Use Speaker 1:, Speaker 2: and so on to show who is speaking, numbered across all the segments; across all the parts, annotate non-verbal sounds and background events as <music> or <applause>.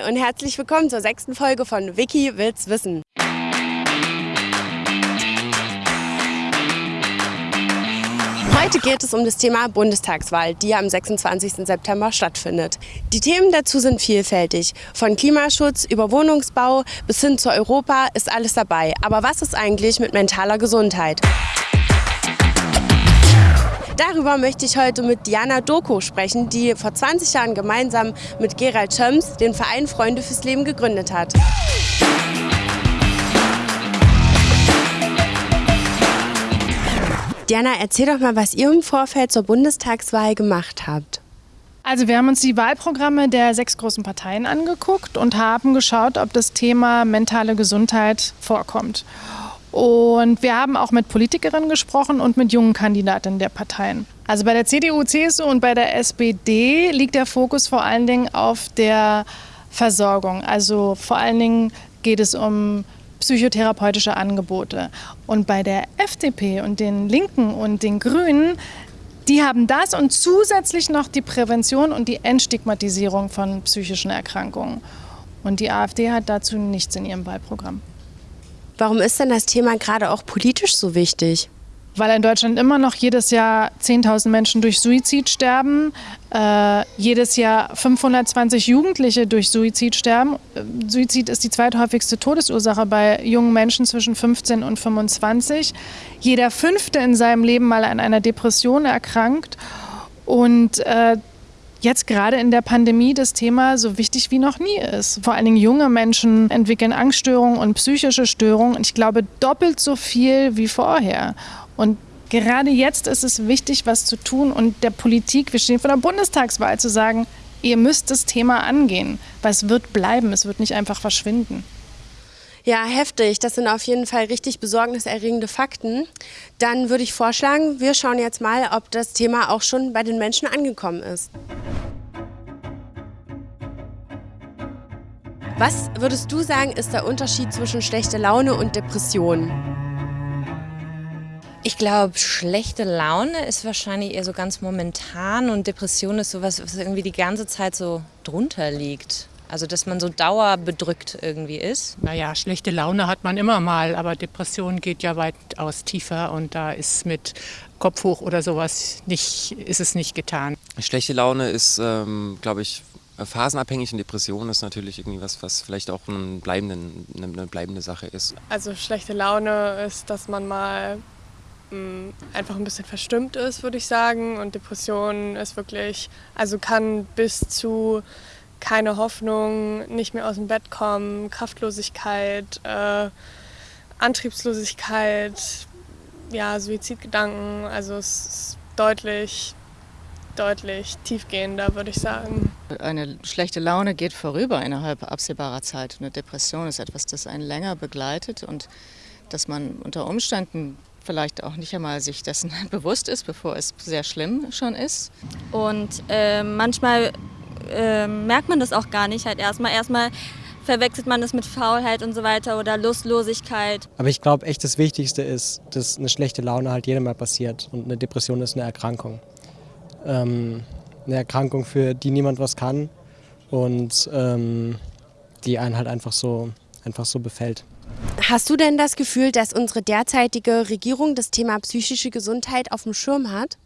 Speaker 1: Und herzlich willkommen zur sechsten Folge von Wiki will's wissen. Heute geht es um das Thema Bundestagswahl, die am 26. September stattfindet. Die Themen dazu sind vielfältig. Von Klimaschutz über Wohnungsbau bis hin zu Europa ist alles dabei. Aber was ist eigentlich mit mentaler Gesundheit? Darüber möchte ich heute mit Diana Doko sprechen, die vor 20 Jahren gemeinsam mit Gerald Schöms den Verein Freunde fürs Leben gegründet hat. Diana, erzähl doch mal, was ihr im Vorfeld zur Bundestagswahl gemacht habt.
Speaker 2: Also wir haben uns die Wahlprogramme der sechs großen Parteien angeguckt und haben geschaut, ob das Thema mentale Gesundheit vorkommt. Und wir haben auch mit Politikerinnen gesprochen und mit jungen Kandidatinnen der Parteien. Also bei der CDU, CSU und bei der SPD liegt der Fokus vor allen Dingen auf der Versorgung. Also vor allen Dingen geht es um psychotherapeutische Angebote. Und bei der FDP und den Linken und den Grünen, die haben das und zusätzlich noch die Prävention und die Entstigmatisierung von psychischen Erkrankungen. Und die AfD hat dazu nichts in ihrem Wahlprogramm.
Speaker 1: Warum ist denn das Thema gerade auch politisch so wichtig?
Speaker 2: Weil in Deutschland immer noch jedes Jahr 10.000 Menschen durch Suizid sterben, äh, jedes Jahr 520 Jugendliche durch Suizid sterben. Suizid ist die zweithäufigste Todesursache bei jungen Menschen zwischen 15 und 25. Jeder Fünfte in seinem Leben mal an einer Depression erkrankt. Und äh, jetzt gerade in der Pandemie das Thema so wichtig wie noch nie ist. Vor allen Dingen junge Menschen entwickeln Angststörungen und psychische Störungen. Ich glaube doppelt so viel wie vorher. Und gerade jetzt ist es wichtig, was zu tun und der Politik, wir stehen vor der Bundestagswahl, zu sagen, ihr müsst das Thema angehen, weil es wird bleiben, es wird nicht einfach verschwinden.
Speaker 1: Ja, heftig. Das sind auf jeden Fall richtig besorgniserregende Fakten. Dann würde ich vorschlagen, wir schauen jetzt mal, ob das Thema auch schon bei den Menschen angekommen ist. Was würdest du sagen, ist der Unterschied zwischen schlechter Laune und Depression?
Speaker 3: Ich glaube, schlechte Laune ist wahrscheinlich eher so ganz momentan und Depression ist sowas, was irgendwie die ganze Zeit so drunter liegt. Also dass man so dauerbedrückt irgendwie ist.
Speaker 4: Naja, schlechte Laune hat man immer mal, aber Depression geht ja weitaus tiefer und da ist mit Kopf hoch oder sowas nicht, ist es nicht getan.
Speaker 5: Schlechte Laune ist, ähm, glaube ich, phasenabhängig und Depression ist natürlich irgendwie was, was vielleicht auch ein bleibenden, eine bleibende Sache ist.
Speaker 6: Also schlechte Laune ist, dass man mal mm, einfach ein bisschen verstimmt ist, würde ich sagen. Und Depression ist wirklich, also kann bis zu keine Hoffnung, nicht mehr aus dem Bett kommen, Kraftlosigkeit, äh, Antriebslosigkeit, ja, Suizidgedanken. Also es ist deutlich, deutlich tiefgehender, würde ich sagen.
Speaker 7: Eine schlechte Laune geht vorüber innerhalb absehbarer Zeit. Eine Depression ist etwas, das einen länger begleitet und dass man unter Umständen vielleicht auch nicht einmal sich dessen <laughs> bewusst ist, bevor es sehr schlimm schon ist.
Speaker 8: Und äh, manchmal äh, merkt man das auch gar nicht halt erstmal. Erstmal verwechselt man das mit Faulheit und so weiter oder Lustlosigkeit.
Speaker 9: Aber ich glaube echt das Wichtigste ist, dass eine schlechte Laune halt jedem mal passiert und eine Depression ist eine Erkrankung. Ähm, eine Erkrankung, für die niemand was kann und ähm, die einen halt einfach so, einfach so befällt.
Speaker 1: Hast du denn das Gefühl, dass unsere derzeitige Regierung das Thema psychische Gesundheit auf dem Schirm hat?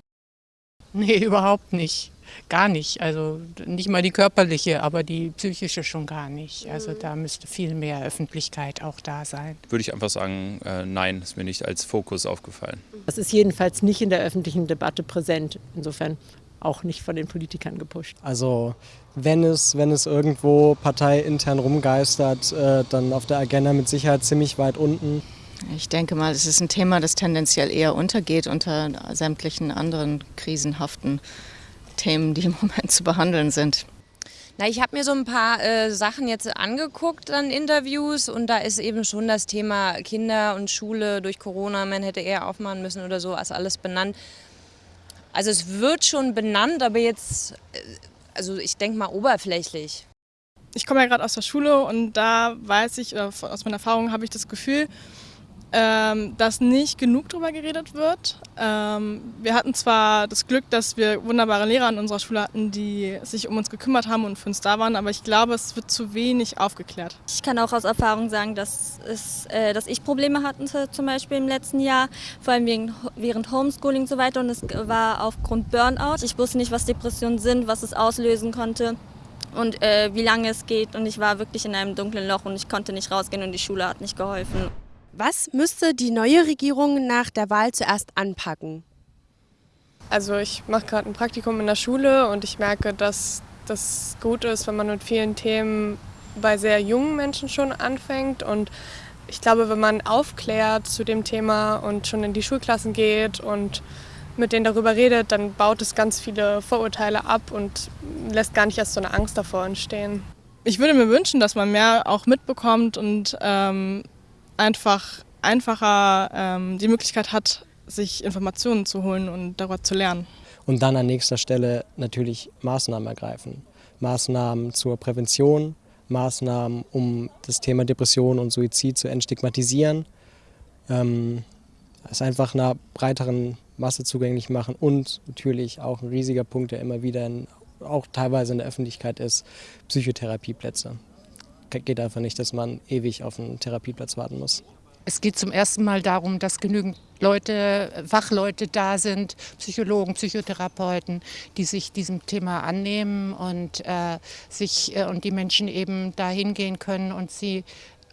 Speaker 4: Nee, überhaupt nicht gar nicht. Also nicht mal die körperliche, aber die psychische schon gar nicht. Also da müsste viel mehr Öffentlichkeit auch da sein.
Speaker 10: Würde ich einfach sagen, äh, nein, ist mir nicht als Fokus aufgefallen.
Speaker 11: Das ist jedenfalls nicht in der öffentlichen Debatte präsent. Insofern auch nicht von den Politikern gepusht.
Speaker 9: Also wenn es, wenn es irgendwo parteiintern rumgeistert, äh, dann auf der Agenda mit Sicherheit ziemlich weit unten.
Speaker 7: Ich denke mal, es ist ein Thema, das tendenziell eher untergeht unter sämtlichen anderen krisenhaften Themen, die im Moment zu behandeln sind?
Speaker 3: Na, ich habe mir so ein paar äh, Sachen jetzt angeguckt an Interviews und da ist eben schon das Thema Kinder und Schule durch Corona, man hätte eher aufmachen müssen oder so, als alles benannt. Also es wird schon benannt, aber jetzt, äh, also ich denke mal oberflächlich.
Speaker 6: Ich komme ja gerade aus der Schule und da weiß ich, aus meiner Erfahrung habe ich das Gefühl,
Speaker 12: ähm, dass nicht genug darüber geredet wird. Ähm, wir hatten zwar das Glück, dass wir wunderbare Lehrer an unserer Schule hatten, die sich um uns gekümmert haben und für uns da waren, aber ich glaube, es wird zu wenig aufgeklärt.
Speaker 8: Ich kann auch aus Erfahrung sagen, dass, es, äh, dass ich Probleme hatte, zum Beispiel im letzten Jahr, vor allem wegen, während Homeschooling und so weiter und es war aufgrund Burnout. Ich wusste nicht, was Depressionen sind, was es auslösen konnte und äh, wie lange es geht und ich war wirklich in einem dunklen Loch und ich konnte nicht rausgehen und die Schule hat nicht geholfen.
Speaker 1: Was müsste die neue Regierung nach der Wahl zuerst anpacken?
Speaker 6: Also ich mache gerade ein Praktikum in der Schule und ich merke, dass das gut ist, wenn man mit vielen Themen bei sehr jungen Menschen schon anfängt. Und ich glaube, wenn man aufklärt zu dem Thema und schon in die Schulklassen geht und mit denen darüber redet, dann baut es ganz viele Vorurteile ab und lässt gar nicht erst so eine Angst davor entstehen.
Speaker 12: Ich würde mir wünschen, dass man mehr auch mitbekommt und ähm, einfach einfacher ähm, die Möglichkeit hat, sich Informationen zu holen und darüber zu lernen.
Speaker 9: Und dann an nächster Stelle natürlich Maßnahmen ergreifen. Maßnahmen zur Prävention, Maßnahmen, um das Thema Depression und Suizid zu entstigmatisieren, ähm, es einfach einer breiteren Masse zugänglich machen und natürlich auch ein riesiger Punkt, der immer wieder in, auch teilweise in der Öffentlichkeit ist, Psychotherapieplätze geht einfach nicht, dass man ewig auf einen Therapieplatz warten muss.
Speaker 4: Es geht zum ersten Mal darum, dass genügend Leute, Fachleute da sind, Psychologen, Psychotherapeuten, die sich diesem Thema annehmen und, äh, sich, äh, und die Menschen eben da hingehen können und sie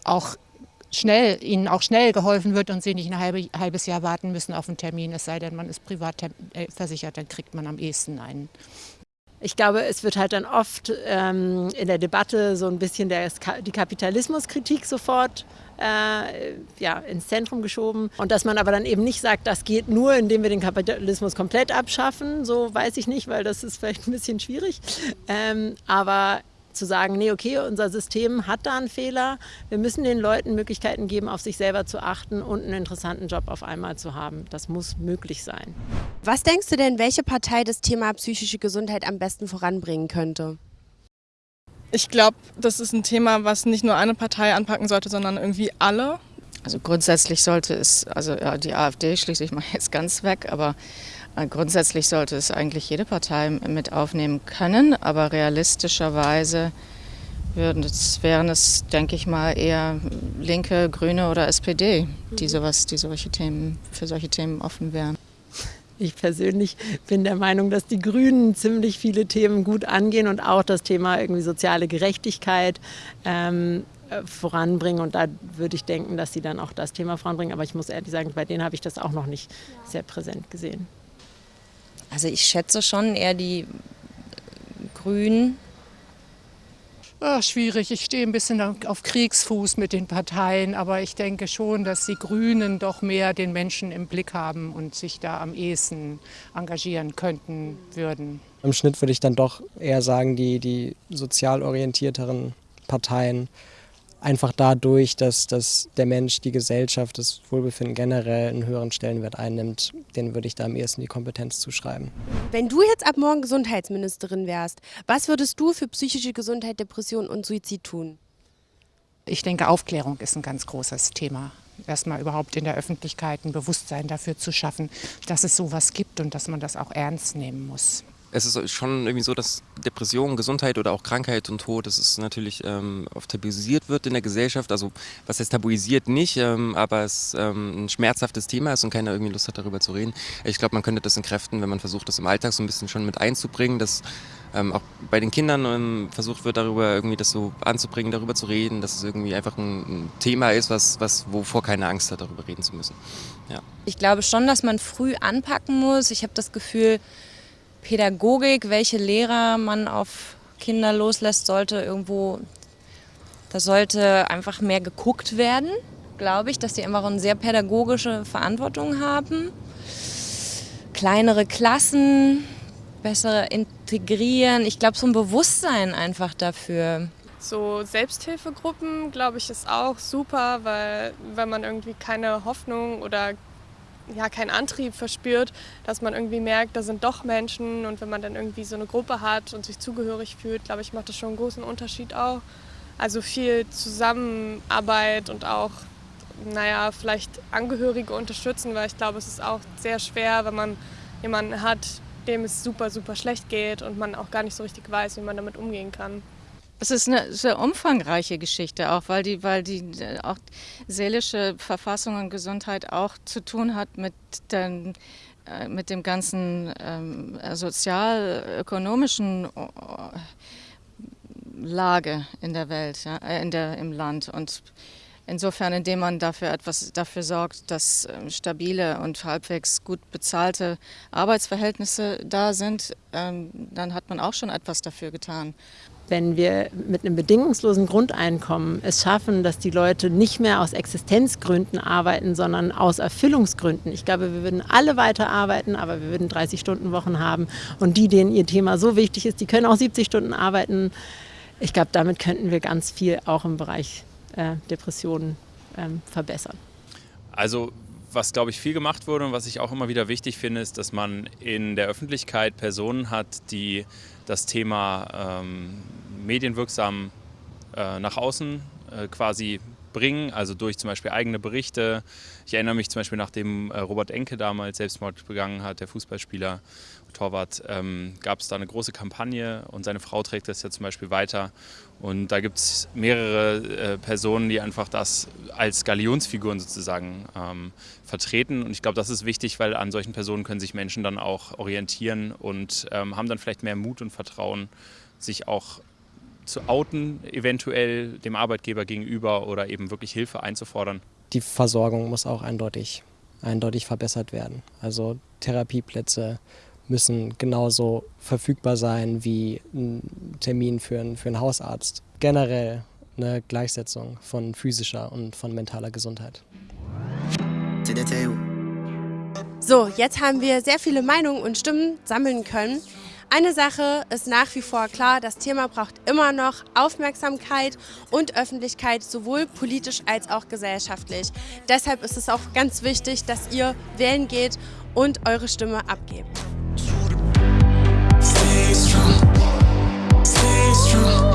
Speaker 4: auch schnell, ihnen auch schnell geholfen wird und sie nicht ein halbe, halbes Jahr warten müssen auf einen Termin, es sei denn, man ist privat äh, versichert, dann kriegt man am ehesten einen.
Speaker 11: Ich glaube, es wird halt dann oft ähm, in der Debatte so ein bisschen der, die Kapitalismuskritik sofort äh, ja, ins Zentrum geschoben. Und dass man aber dann eben nicht sagt, das geht nur, indem wir den Kapitalismus komplett abschaffen, so weiß ich nicht, weil das ist vielleicht ein bisschen schwierig. Ähm, aber zu sagen, nee, okay, unser System hat da einen Fehler. Wir müssen den Leuten Möglichkeiten geben, auf sich selber zu achten und einen interessanten Job auf einmal zu haben. Das muss möglich sein.
Speaker 1: Was denkst du denn, welche Partei das Thema psychische Gesundheit am besten voranbringen könnte?
Speaker 12: Ich glaube, das ist ein Thema, was nicht nur eine Partei anpacken sollte, sondern irgendwie alle.
Speaker 7: Also grundsätzlich sollte es, also ja, die AfD schließe ich mal <laughs> jetzt ganz weg, aber äh, grundsätzlich sollte es eigentlich jede Partei mit aufnehmen können, aber realistischerweise würden es, wären es, denke ich mal, eher Linke, Grüne oder SPD, die, mhm. sowas, die solche Themen, für solche Themen offen wären.
Speaker 11: Ich persönlich bin der Meinung, dass die Grünen ziemlich viele Themen gut angehen und auch das Thema irgendwie soziale Gerechtigkeit ähm, äh, voranbringen. Und da würde ich denken, dass sie dann auch das Thema voranbringen. Aber ich muss ehrlich sagen, bei denen habe ich das auch noch nicht sehr präsent gesehen.
Speaker 3: Also ich schätze schon eher die Grünen.
Speaker 4: Ach, schwierig. Ich stehe ein bisschen auf Kriegsfuß mit den Parteien, aber ich denke schon, dass die Grünen doch mehr den Menschen im Blick haben und sich da am ehesten engagieren könnten würden.
Speaker 9: Im Schnitt würde ich dann doch eher sagen, die, die sozial orientierteren Parteien einfach dadurch, dass, dass der Mensch, die Gesellschaft, das Wohlbefinden generell einen höheren Stellenwert einnimmt, den würde ich da am ehesten die Kompetenz zuschreiben.
Speaker 1: Wenn du jetzt ab morgen Gesundheitsministerin wärst, was würdest du für psychische Gesundheit, Depression und Suizid tun?
Speaker 4: Ich denke, Aufklärung ist ein ganz großes Thema. Erstmal überhaupt in der Öffentlichkeit ein Bewusstsein dafür zu schaffen, dass es sowas gibt und dass man das auch ernst nehmen muss
Speaker 5: es ist schon irgendwie so, dass Depression, Gesundheit oder auch Krankheit und Tod, das ist natürlich ähm, oft tabuisiert wird in der Gesellschaft. Also was heißt tabuisiert nicht, ähm, aber es ähm, ein schmerzhaftes Thema ist und keiner irgendwie Lust hat, darüber zu reden. Ich glaube, man könnte das entkräften, wenn man versucht, das im Alltag so ein bisschen schon mit einzubringen, dass ähm, auch bei den Kindern ähm, versucht wird, darüber irgendwie das so anzubringen, darüber zu reden, dass es irgendwie einfach ein, Thema ist, was, was, wovor keine Angst hat, darüber reden zu müssen. Ja.
Speaker 3: Ich glaube schon, dass man früh anpacken muss. Ich habe das Gefühl, Pädagogik, welche Lehrer man auf Kinder loslässt, sollte irgendwo, da sollte einfach mehr geguckt werden, glaube ich, dass die einfach eine sehr pädagogische Verantwortung haben. Kleinere Klassen, besser integrieren. Ich glaube, so ein Bewusstsein einfach dafür.
Speaker 6: So Selbsthilfegruppen, glaube ich, ist auch super, weil wenn man irgendwie keine Hoffnung oder ja, keinen Antrieb verspürt, dass man irgendwie merkt, da sind doch Menschen und wenn man dann irgendwie so eine Gruppe hat und sich zugehörig fühlt, glaube ich, macht das schon einen großen Unterschied auch. Also viel Zusammenarbeit und auch naja, vielleicht Angehörige unterstützen, weil ich glaube, es ist auch sehr schwer, wenn man jemanden hat, dem es super, super schlecht geht und man auch gar nicht so richtig weiß, wie man damit umgehen kann.
Speaker 7: Es ist eine sehr umfangreiche Geschichte, auch weil die, weil die äh, auch seelische Verfassung und Gesundheit auch zu tun hat mit, den, äh, mit dem ganzen ähm, sozial-ökonomischen äh, Lage in der Welt, ja, in der, im Land. Und Insofern, indem man dafür etwas dafür sorgt, dass ähm, stabile und halbwegs gut bezahlte Arbeitsverhältnisse da sind, ähm, dann hat man auch schon etwas dafür getan.
Speaker 11: Wenn wir mit einem bedingungslosen Grundeinkommen es schaffen, dass die Leute nicht mehr aus Existenzgründen arbeiten, sondern aus Erfüllungsgründen. Ich glaube, wir würden alle weiter arbeiten, aber wir würden 30 Stunden Wochen haben. Und die, denen ihr Thema so wichtig ist, die können auch 70 Stunden arbeiten. Ich glaube, damit könnten wir ganz viel auch im Bereich äh, Depressionen ähm, verbessern.
Speaker 10: Also was, glaube ich, viel gemacht wurde und was ich auch immer wieder wichtig finde, ist, dass man in der Öffentlichkeit Personen hat, die das Thema ähm, medienwirksam äh, nach außen äh, quasi bringen, also durch zum Beispiel eigene Berichte. Ich erinnere mich zum Beispiel, nachdem äh, Robert Enke damals Selbstmord begangen hat, der Fußballspieler, Torwart, ähm, gab es da eine große Kampagne und seine Frau trägt das ja zum Beispiel weiter. Und da gibt es mehrere äh, Personen, die einfach das als Galionsfiguren sozusagen ähm, vertreten. Und ich glaube, das ist wichtig, weil an solchen Personen können sich Menschen dann auch orientieren und ähm, haben dann vielleicht mehr Mut und Vertrauen, sich auch zu outen, eventuell dem Arbeitgeber gegenüber oder eben wirklich Hilfe einzufordern.
Speaker 9: Die Versorgung muss auch eindeutig, eindeutig verbessert werden. Also Therapieplätze, müssen genauso verfügbar sein wie ein Termin für, einen, für einen Hausarzt. Generell eine Gleichsetzung von physischer und von mentaler Gesundheit.
Speaker 1: So, jetzt haben wir sehr viele Meinungen und Stimmen sammeln können. Eine Sache ist nach wie vor klar, das Thema braucht immer noch Aufmerksamkeit und Öffentlichkeit, sowohl politisch als auch gesellschaftlich. Deshalb ist es auch ganz wichtig, dass ihr wählen geht und eure Stimme abgebt. Stay strong. Stay strong.